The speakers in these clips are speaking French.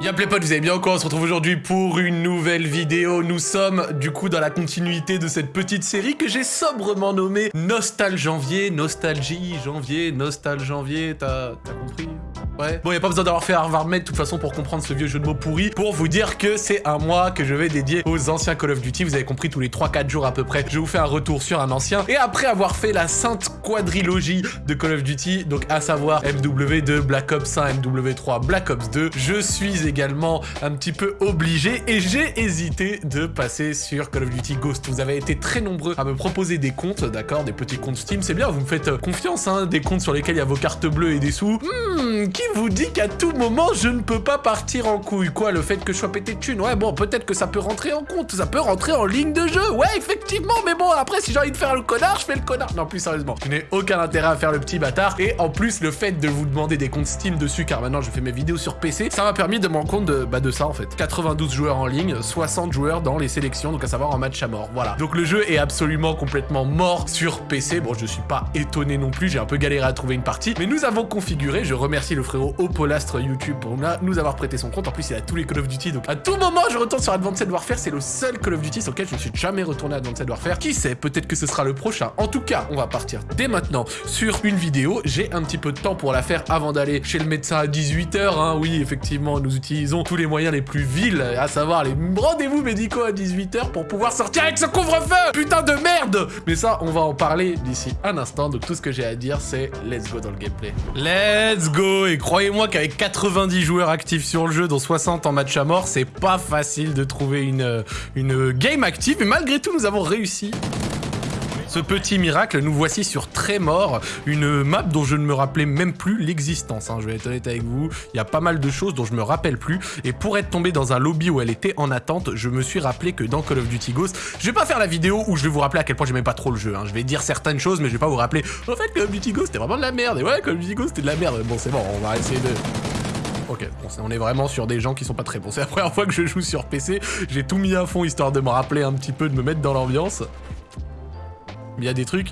Y'a les potes, vous allez bien quoi On se retrouve aujourd'hui pour une nouvelle vidéo. Nous sommes du coup dans la continuité de cette petite série que j'ai sobrement nommée Nostal Janvier, Nostalgie Janvier, Nostal Janvier, t'as compris? Ouais. Bon, y a pas besoin d'avoir fait Harvard Med de toute façon pour comprendre ce vieux jeu de mots pourri, pour vous dire que c'est un mois que je vais dédier aux anciens Call of Duty. Vous avez compris, tous les 3-4 jours à peu près, je vous fais un retour sur un ancien. Et après avoir fait la sainte quadrilogie de Call of Duty, donc à savoir MW2, Black Ops 1, MW3, Black Ops 2, je suis également un petit peu obligé et j'ai hésité de passer sur Call of Duty Ghost. Vous avez été très nombreux à me proposer des comptes, d'accord, des petits comptes Steam, c'est bien, vous me faites confiance, hein, des comptes sur lesquels il y a vos cartes bleues et des sous. Hmm, qui vous dit qu'à tout moment, je ne peux pas partir en couille? Quoi, le fait que je sois pété de thunes? Ouais, bon, peut-être que ça peut rentrer en compte, ça peut rentrer en ligne de jeu. Ouais, effectivement, mais bon, après, si j'ai envie de faire le connard, je fais le connard. Non, plus sérieusement, je n'ai aucun intérêt à faire le petit bâtard. Et en plus, le fait de vous demander des comptes Steam dessus, car maintenant je fais mes vidéos sur PC, ça m'a permis de me rendre compte de, bah, de ça, en fait. 92 joueurs en ligne, 60 joueurs dans les sélections, donc à savoir en match à mort. Voilà. Donc le jeu est absolument complètement mort sur PC. Bon, je suis pas étonné non plus, j'ai un peu galéré à trouver une partie, mais nous avons configuré, je remercie le frérot Opolastre YouTube pour nous avoir prêté son compte. En plus, il a tous les Call of Duty, donc à tout moment, je retourne sur Advanced Warfare. C'est le seul Call of Duty sur lequel je ne suis jamais retourné à Advanced Warfare. Qui sait, peut-être que ce sera le prochain. En tout cas, on va partir dès maintenant sur une vidéo. J'ai un petit peu de temps pour la faire avant d'aller chez le médecin à 18h. Hein. Oui, effectivement, nous utilisons tous les moyens les plus vils, à savoir les rendez-vous médicaux à 18h pour pouvoir sortir avec ce couvre-feu Putain de merde Mais ça, on va en parler d'ici un instant. Donc tout ce que j'ai à dire, c'est let's go dans le gameplay. Let's go Et croyez-moi qu'avec 90 joueurs actifs sur le jeu, dont 60 en match à mort, c'est pas facile de trouver une, une game active. Mais malgré tout, nous avons réussi ce petit miracle, nous voici sur Trémor, une map dont je ne me rappelais même plus l'existence. Hein, je vais être honnête avec vous, il y a pas mal de choses dont je me rappelle plus. Et pour être tombé dans un lobby où elle était en attente, je me suis rappelé que dans Call of Duty Ghost, je vais pas faire la vidéo où je vais vous rappeler à quel point j'aimais pas trop le jeu. Hein. Je vais dire certaines choses, mais je vais pas vous rappeler. En fait, Call of Duty Ghost, c'était vraiment de la merde. Et ouais, Call of Duty Ghost, c'était de la merde. Bon, c'est bon, on va essayer de... Ok, on est vraiment sur des gens qui sont pas très bons. C'est la première fois que je joue sur PC. J'ai tout mis à fond histoire de me rappeler un petit peu, de me mettre dans l'ambiance. Mais il y a des trucs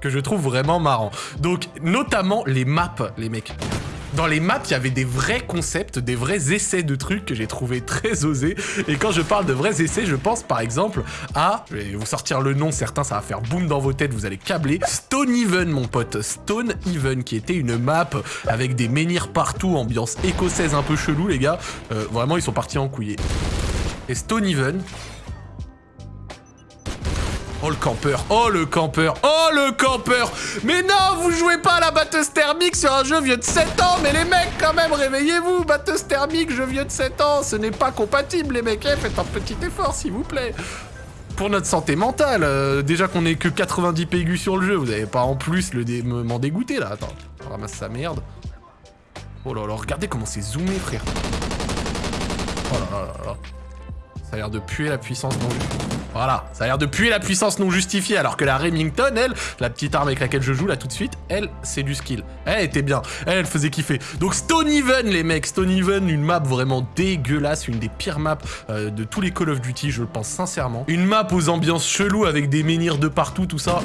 que je trouve vraiment marrants. Donc, notamment les maps, les mecs. Dans les maps, il y avait des vrais concepts, des vrais essais de trucs que j'ai trouvé très osés. Et quand je parle de vrais essais, je pense par exemple à... Je vais vous sortir le nom, certains, ça va faire boum dans vos têtes, vous allez câbler. Stone Even, mon pote. Stone Even, qui était une map avec des menhirs partout, ambiance écossaise un peu chelou, les gars. Euh, vraiment, ils sont partis en couillé. Et Stone Even, Oh le campeur, oh le campeur, oh le campeur. Mais non, vous jouez pas à la batteuse thermique sur un jeu vieux de 7 ans. Mais les mecs, quand même, réveillez-vous. Batteuse thermique, jeu vieux de 7 ans, ce n'est pas compatible les mecs, eh, faites un petit effort s'il vous plaît. Pour notre santé mentale, euh, déjà qu'on est que 90 PGU sur le jeu, vous avez pas en plus le m'en dégoûter là, attends, on ramasse sa merde. Oh là là, regardez comment c'est zoomé frère. Oh là là là là. Ça a l'air de puer la puissance non Voilà, ça a l'air de puer la puissance non justifiée, alors que la Remington, elle, la petite arme avec laquelle je joue là tout de suite, elle, c'est du skill. Elle était bien, elle, elle faisait kiffer. Donc Stone Even, les mecs, Stone Even, une map vraiment dégueulasse, une des pires maps euh, de tous les Call of Duty, je le pense sincèrement. Une map aux ambiances cheloues avec des menhirs de partout, tout ça.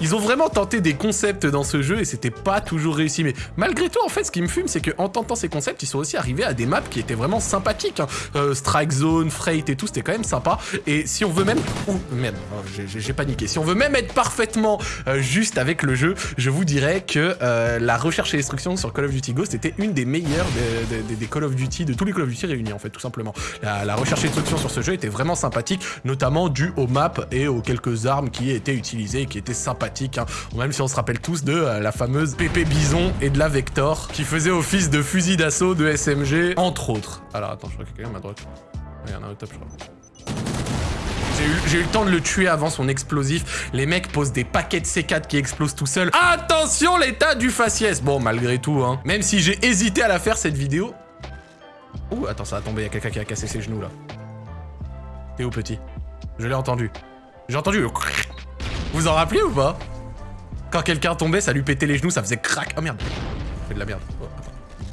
Ils ont vraiment tenté des concepts dans ce jeu et c'était pas toujours réussi. Mais malgré tout, en fait, ce qui me fume, c'est qu'en tentant ces concepts, ils sont aussi arrivés à des maps qui étaient vraiment sympathiques. Hein. Euh, Strike Zone, Freight et tout, c'était quand même sympa. Et si on veut même... Ouh, merde, oh, j'ai paniqué. Si on veut même être parfaitement euh, juste avec le jeu, je vous dirais que euh, la recherche et destruction sur Call of Duty Ghost était une des meilleures des, Call of Duty, de tous les Call of Duty réunis, en fait, tout simplement. La, la recherche et destruction sur ce jeu était vraiment sympathique, notamment dû aux maps et aux quelques armes qui étaient utilisées et qui étaient sympathiques Hein. Même si on se rappelle tous de euh, la fameuse PP Bison et de la Vector, qui faisait office de fusil d'assaut de SMG, entre autres. Alors attends, je crois qu'il y a quelqu'un à ma droite. Il y en a un au top, je crois. J'ai eu, le temps de le tuer avant son explosif. Les mecs posent des paquets de C4 qui explosent tout seuls. Attention l'état du faciès Bon, malgré tout, hein. Même si j'ai hésité à la faire, cette vidéo... Ouh, attends, ça a tombé. Il y a quelqu'un qui a cassé ses genoux, là. T'es où, petit? Je l'ai entendu. J'ai entendu le... Vous en rappelez ou pas? Quand quelqu'un tombait, ça lui pétait les genoux, ça faisait crack. Oh merde. fait de la merde. Oh,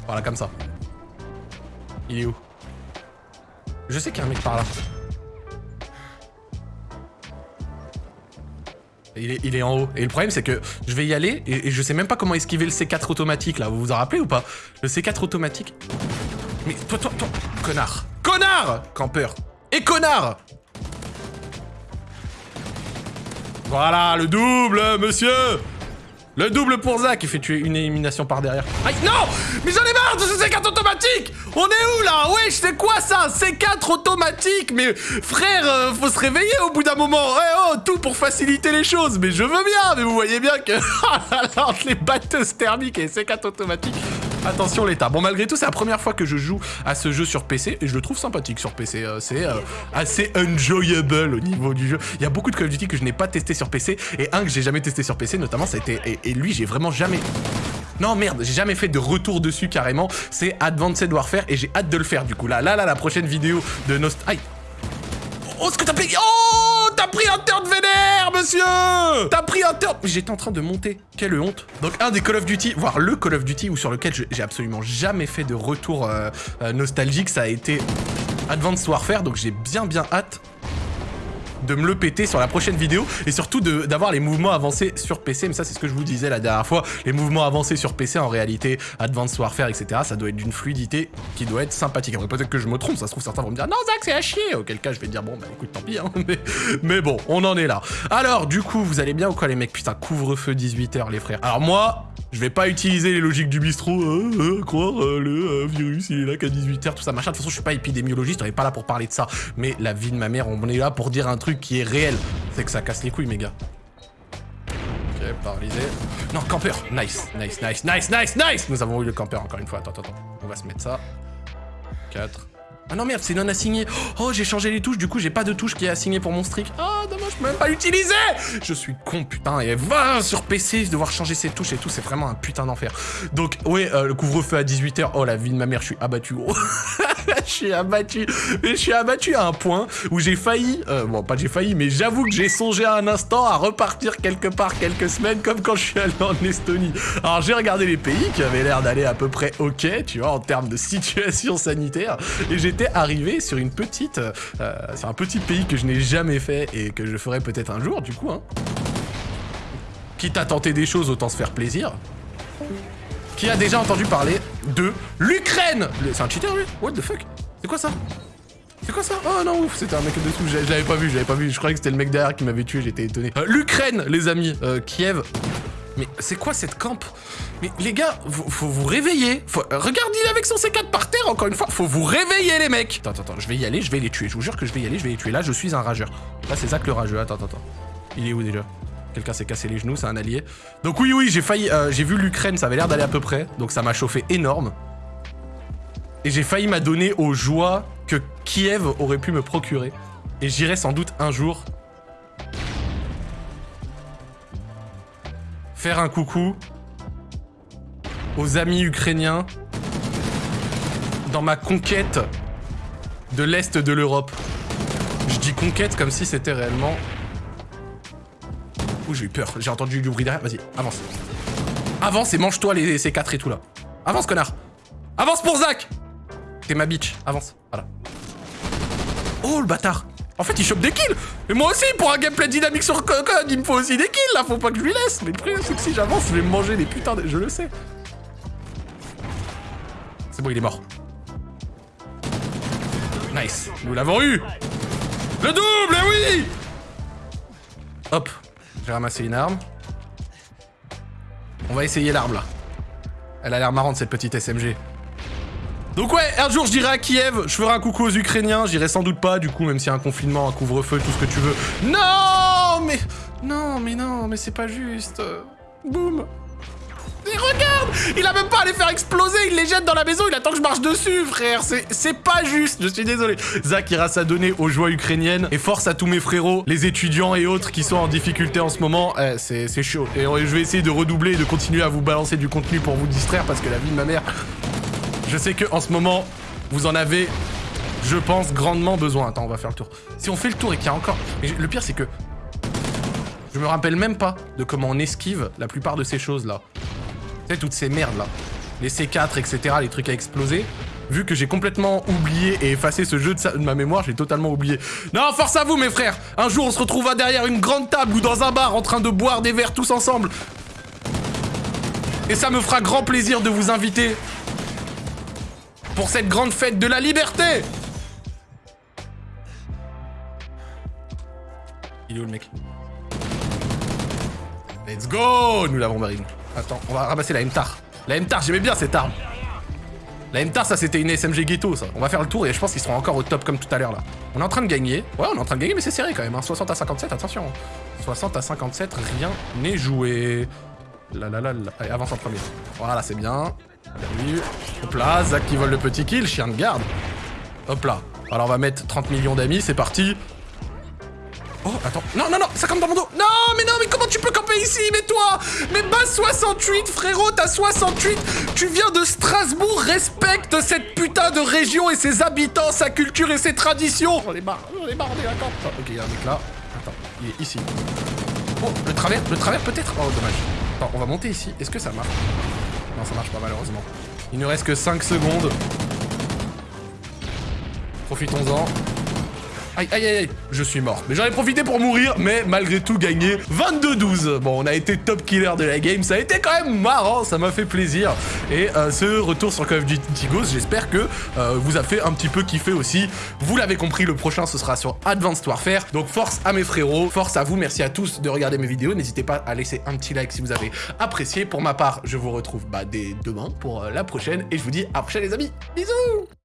Voilà, comme ça. Il est où? Je sais qu'il y a un mec par là. Il est, il en haut. Et le problème, c'est que je vais y aller et, et, je sais même pas comment esquiver le C4 automatique, là. Vous vous en rappelez ou pas? Le C4 automatique... Mais toi, toi, toi, connard. Connard Campeur. Et connard Voilà, le double, monsieur le double pour Zach, il fait tuer une élimination par derrière. Non Mais j'en ai marre de ce C4 automatique On est où là? Wesh, c'est quoi ça? C4 automatique? Mais frère, euh, faut se réveiller au bout d'un moment. Eh oh, tout pour faciliter les choses. Mais je veux bien, mais vous voyez bien que... entre les batteuses thermiques et C4 automatiques... Attention l'état. Bon malgré tout c'est la première fois que je joue à ce jeu sur PC et je le trouve sympathique sur PC. Euh, c'est euh, assez enjoyable au niveau du jeu. Il y a beaucoup de Call of Duty que je n'ai pas testé sur PC et un que j'ai jamais testé sur PC notamment ça a été... Et, lui j'ai vraiment jamais... Non merde, j'ai jamais fait de retour dessus carrément. C'est Advanced Warfare et j'ai hâte de le faire du coup. Là, là, là, la prochaine vidéo de Nost... Aïe Oh, ce que t'as payé Oh T'as pris un turn vénère, monsieur T'as pris un turn... J'étais en train de monter. Quelle honte. Donc, un des Call of Duty, voire le Call of Duty, ou sur lequel j'ai absolument jamais fait de retour euh, euh, nostalgique, ça a été Advanced Warfare. Donc, j'ai bien, bien hâte de me le péter sur la prochaine vidéo et surtout d'avoir les mouvements avancés sur PC. Mais ça, c'est ce que je vous disais la dernière fois. Les mouvements avancés sur PC, en réalité, Advanced Warfare, etc., ça doit être d'une fluidité qui doit être sympathique. Après, peut-être que je me trompe, ça se trouve, certains vont me dire non, Zach, c'est à chier. Auquel cas, je vais dire bon, bah écoute, tant pis, hein. mais, bon, on en est là. Alors, du coup, vous allez bien ou quoi, les mecs? Putain, couvre-feu 18h, les frères. Alors, moi, je vais pas utiliser les logiques du bistrot, euh, euh, croire euh, le virus, il est là qu'à 18h, tout ça, machin. De toute façon, je suis pas épidémiologiste, on est pas là pour parler de ça. Mais la vie de ma mère, on est là pour dire un truc qui est réel. C'est que ça casse les couilles, mes gars. Ok, paralysé. Non, campeur Nice, nice, nice, nice, nice, nice Nous avons eu le campeur encore une fois. Attends, attends, attends. On va se mettre ça. 4. Ah non merde, c'est non assigné. Oh, j'ai changé les touches, du coup j'ai pas de touche qui est assignée pour mon streak. Oh, dommage, je peux même pas l'utiliser Je suis con, putain, et va sur PC, devoir changer ses touches et tout, c'est vraiment un putain d'enfer. Donc, ouais, euh, le couvre-feu à 18h, oh la vie de ma mère, je suis abattu, gros. je suis abattu. Mais je suis abattu à un point où j'ai failli, euh, bon pas j'ai failli, mais j'avoue que j'ai songé à un instant à repartir quelque part quelques semaines comme quand je suis allé en Estonie. Alors j'ai regardé les pays qui avaient l'air d'aller à peu près ok, tu vois, en termes de situation sanitaire, et j'étais arrivé sur une petite, euh, sur un petit pays que je n'ai jamais fait et que je ferai peut-être un jour du coup. Hein. Quitte à tenter des choses, autant se faire plaisir qui a déjà entendu parler de l'Ukraine C'est un cheater lui? What the fuck? C'est quoi ça? C'est quoi ça? Oh non, ouf, c'était un mec dessous, je l'avais pas vu, je l'avais pas vu, je croyais que c'était le mec derrière qui m'avait tué, j'étais étonné. Euh, L'Ukraine, les amis, euh, Kiev. Mais c'est quoi cette camp? Mais les gars, faut vous réveiller. Faut... Euh, regarde, il est avec son C4 par terre, encore une fois. Faut vous réveiller, les mecs. Attends, attends, je vais y aller, je vais les tuer. Je vous jure que je vais y aller, je vais les tuer. Là, je suis un rageur. Là, c'est Zach le rageux. Attends, attends, attends. Il est où déjà? Quelqu'un s'est cassé les genoux, c'est un allié. Donc oui, oui, j'ai failli... Euh, j'ai vu l'Ukraine, ça avait l'air d'aller à peu près. Donc ça m'a chauffé énorme. Et j'ai failli m'adonner aux joies que Kiev aurait pu me procurer. Et j'irai sans doute un jour... Faire un coucou aux amis ukrainiens dans ma conquête de l'Est de l'Europe. Je dis conquête comme si c'était réellement Ouh, j'ai eu peur. J'ai entendu du bruit derrière. Vas-y, avance. Avance et mange-toi les C4 et tout là. Avance, connard. Avance pour Zach T'es ma bitch. Avance. Voilà. Oh, le bâtard. En fait, il chope des kills. Et moi aussi, pour un gameplay dynamique sur code, il me faut aussi des kills là. Faut pas que je lui laisse. Mais le problème, que si j'avance, je vais me manger des putains de... Je le sais. C'est bon, il est mort. Nice. Nous l'avons eu. Le double, oui Hop, j'ai ramassé une arme. On va essayer l'arme, là. Elle a l'air marrante, cette petite SMG. Donc ouais, un jour, je dirai à Kiev, je ferai un coucou aux Ukrainiens. J'irai sans doute pas, du coup, même s'il y a un confinement, un couvre-feu, tout ce que tu veux. Non Mais... Non, mais non, mais c'est pas juste. Boum regarde Il a même pas à les faire exploser, il les jette dans la maison, il attend que je marche dessus, frère C'est pas juste, je suis désolé. Zach ira s'adonner aux joies ukrainiennes et force à tous mes frérots, les étudiants et autres qui sont en difficulté en ce moment. Eh, c'est chaud. Et je vais essayer de redoubler et de continuer à vous balancer du contenu pour vous distraire parce que la vie de ma mère... Je sais que en ce moment, vous en avez, je pense, grandement besoin. Attends, on va faire le tour. Si on fait le tour et qu'il y a encore... Mais le pire, c'est que... Je me rappelle même pas de comment on esquive la plupart de ces choses-là. Tu sais, toutes ces merdes là. Les C4, etc., les trucs à exploser. Vu que j'ai complètement oublié et effacé ce jeu de, ma mémoire, j'ai totalement oublié. Non, force à vous, mes frères Un jour, on se retrouvera derrière une grande table ou dans un bar en train de boire des verres tous ensemble. Et ça me fera grand plaisir de vous inviter pour cette grande fête de la liberté Il est où le mec? Let's go Nous l'avons marine. Attends, on va ramasser la MTAR. La MTAR, j'aimais bien cette arme. La MTAR, ça c'était une SMG ghetto, ça. On va faire le tour et je pense qu'ils seront encore au top comme tout à l'heure là. On est en train de gagner. Ouais, on est en train de gagner, mais c'est serré quand même. Hein. 60 à 57, attention. 60 à 57, rien n'est joué. Là. Allez, avance en premier. Voilà, c'est bien. Hop là, Zach qui vole le petit kill, chien de garde. Hop là. Alors on va mettre 30 millions d'amis, c'est parti. Oh, attends. Non, non, non, ça campe dans mon dos. Non, mais non, mais comment tu peux camper ici Mais toi? Mais base 68, frérot, t'as 68 Tu viens de Strasbourg, respecte cette putain de région et ses habitants, sa culture et ses traditions On est marre, on est marre, est d'accord. Oh, ok, il y a un mec là. Attends, il est ici. Oh, le travers, le travers peut-être? Oh, dommage. Attends, on va monter ici. Est-ce que ça marche? Non, ça marche pas malheureusement. Il ne reste que 5 secondes. Profitons-en. Aïe, aïe, aïe, je suis mort. Mais j'en ai profité pour mourir, mais malgré tout gagner 22-12. Bon, on a été top killer de la game, ça a été quand même marrant, ça m'a fait plaisir. Et euh, ce retour sur Call of Duty Ghost, j'espère que euh, vous a fait un petit peu kiffer aussi. Vous l'avez compris, le prochain, ce sera sur Advanced Warfare. Donc force à mes frérots, force à vous, merci à tous de regarder mes vidéos. N'hésitez pas à laisser un petit like si vous avez apprécié. Pour ma part, je vous retrouve bah, dès demain pour euh, la prochaine. Et je vous dis à la prochaine les amis. Bisous